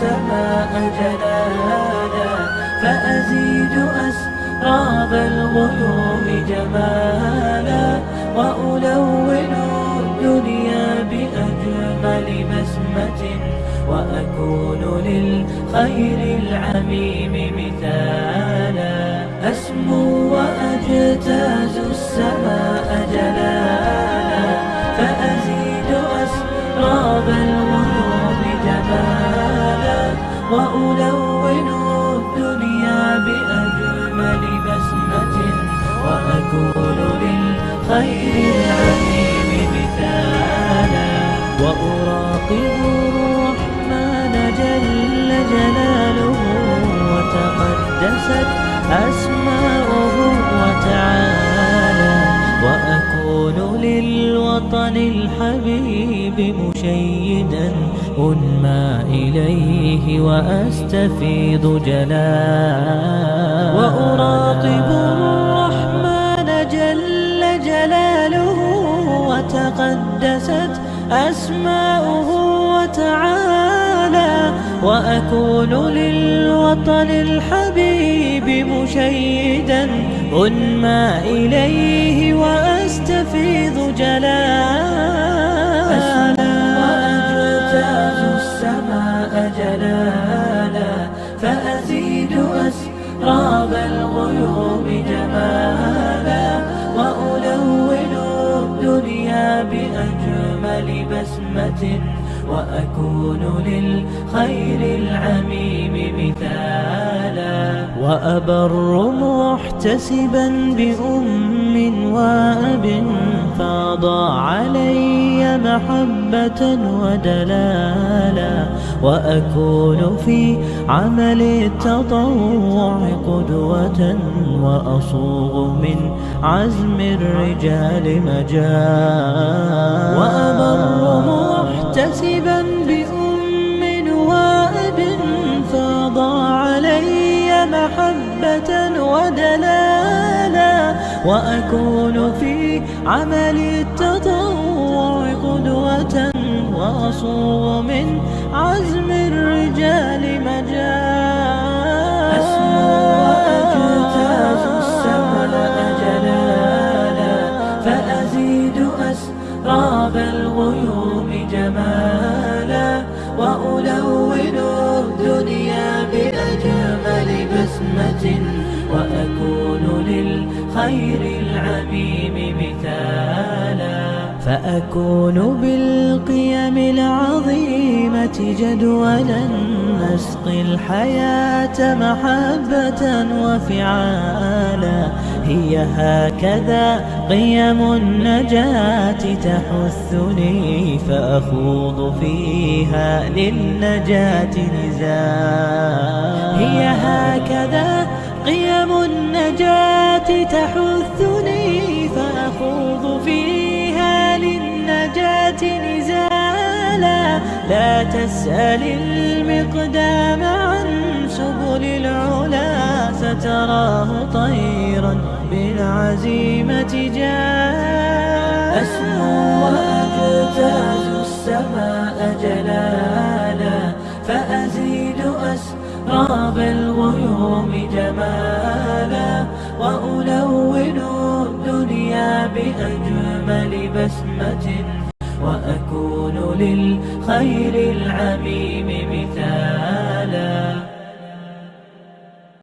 السماء جلالا فأزيد أسراب الغيوم جمالا وألون الدنيا بأجمل بسمة وأكون للخير العميم مثالا. وألون الدنيا بأجمل بسمة وأكون للخير العميم مثالا وأراقب الرحمن جل جلاله وتقدست أسماؤه للوطن الحبيب مشيدا أنمى إليه وأستفيض جلالا وأراقب الرحمن جل جلاله وتقدست أسماؤه وتعالى وأكون للوطن الحبيب مشيدا أنمى إليه وأستفيض جلالا. وأجتاز السماء جلالا. فأزيد أسراب الغيوم جمالا. وألون الدنيا بأجمل بسمة. وأكون للخير العميم مثالا. وأبر محتسبا بأم وأب فاض علي محبة ودلالا وأكون في عمل التطوع قدوة وأصوغ من عزم الرجال مجال وأبر محتسبا بأم وأب فاض علي محبة ودلالا وأكون في عمل التطوع قدوة وأصوغ من عزم الرجال مجال أسمو وأجتاز السماء جلالا فأزيد أسراب الغيوم جمالا. وألون الدنيا بأجمل بسمة. وأكون للخير العميم فأكون بالقيم العظيمة جدولا نسقي الحياة محبة وفعالا. هي هكذا قيم النجاة تحثني فأخوض فيها للنجاة نزالا هي هكذا قيم النجاة تحثني فأخوض فيها نزالا لا تسأل المقدام عن سبل العلا ستراه طيرا بالعزيمة جاء. أسمو وأجتاز السماء جلالا فأزيد أسراب الغيوم جمالا وألون الدنيا بأجمل بسمة وأكون للخير العميم مثالا